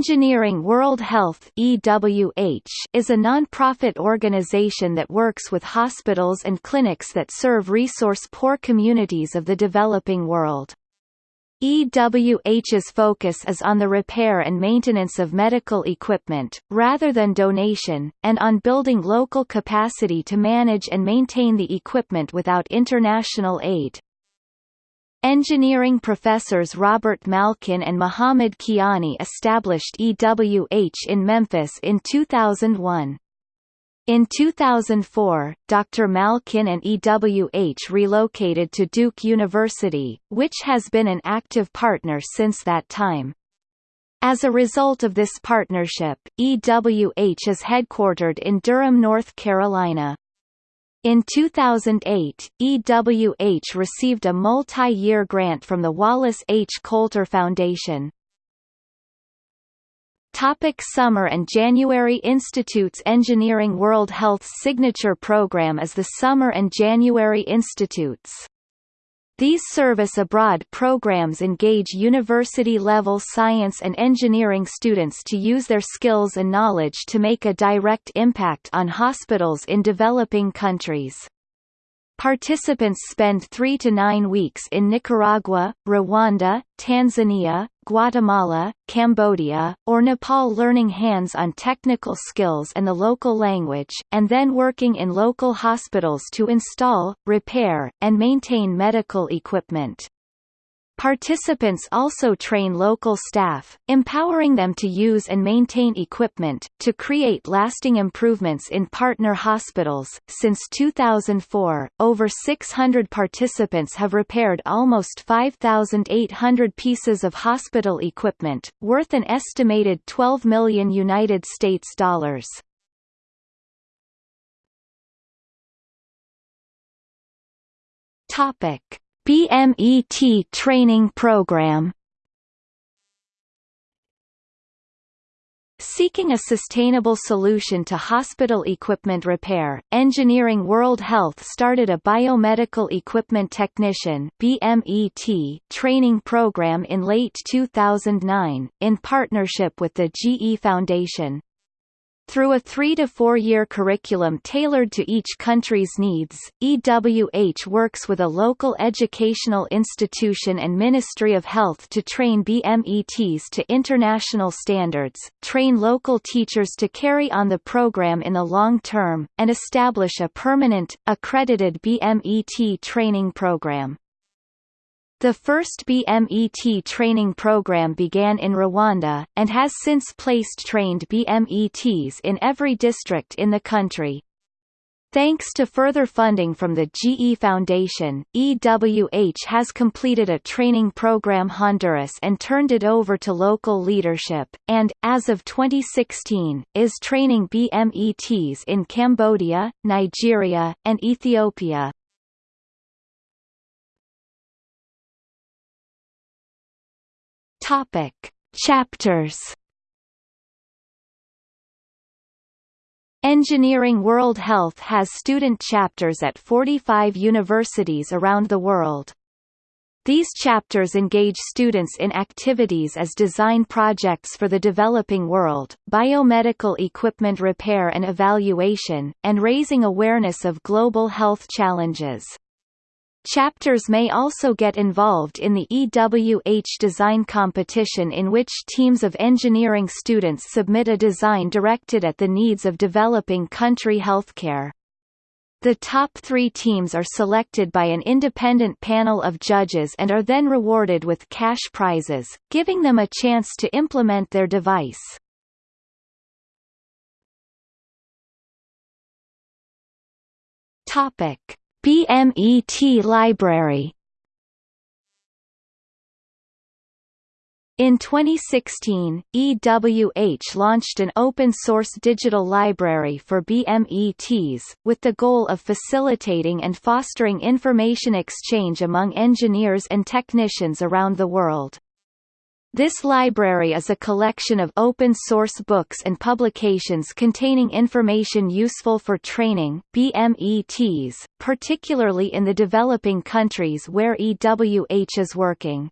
Engineering World Health is a non-profit organization that works with hospitals and clinics that serve resource-poor communities of the developing world. EWH's focus is on the repair and maintenance of medical equipment, rather than donation, and on building local capacity to manage and maintain the equipment without international aid. Engineering professors Robert Malkin and Mohammed Kiani established EWH in Memphis in 2001. In 2004, Dr. Malkin and EWH relocated to Duke University, which has been an active partner since that time. As a result of this partnership, EWH is headquartered in Durham, North Carolina. In 2008, EWH received a multi-year grant from the Wallace H. Coulter Foundation. Topic Summer and January Institutes Engineering World Health's signature program is the Summer and January Institutes. These service abroad programs engage university-level science and engineering students to use their skills and knowledge to make a direct impact on hospitals in developing countries. Participants spend three to nine weeks in Nicaragua, Rwanda, Tanzania, Guatemala, Cambodia, or Nepal learning hands-on technical skills and the local language, and then working in local hospitals to install, repair, and maintain medical equipment. Participants also train local staff, empowering them to use and maintain equipment, to create lasting improvements in partner hospitals. Since 2004, over 600 participants have repaired almost 5,800 pieces of hospital equipment, worth an estimated 12 million United States dollars. Topic. BMET training program Seeking a sustainable solution to hospital equipment repair, Engineering World Health started a Biomedical Equipment Technician BMET training program in late 2009, in partnership with the GE Foundation. Through a three- to four-year curriculum tailored to each country's needs, EWH works with a local educational institution and Ministry of Health to train BMETs to international standards, train local teachers to carry on the program in the long term, and establish a permanent, accredited BMET training program. The first BMET training program began in Rwanda, and has since placed trained BMETs in every district in the country. Thanks to further funding from the GE Foundation, EWH has completed a training program Honduras and turned it over to local leadership, and, as of 2016, is training BMETs in Cambodia, Nigeria, and Ethiopia. Topic: Chapters. Engineering World Health has student chapters at 45 universities around the world. These chapters engage students in activities as design projects for the developing world, biomedical equipment repair and evaluation, and raising awareness of global health challenges. Chapters may also get involved in the EWH design competition in which teams of engineering students submit a design directed at the needs of developing country healthcare. The top three teams are selected by an independent panel of judges and are then rewarded with cash prizes, giving them a chance to implement their device. Topic. BMET Library In 2016, EWH launched an open-source digital library for BMETs, with the goal of facilitating and fostering information exchange among engineers and technicians around the world. This library is a collection of open-source books and publications containing information useful for training BMETs, particularly in the developing countries where EWH is working.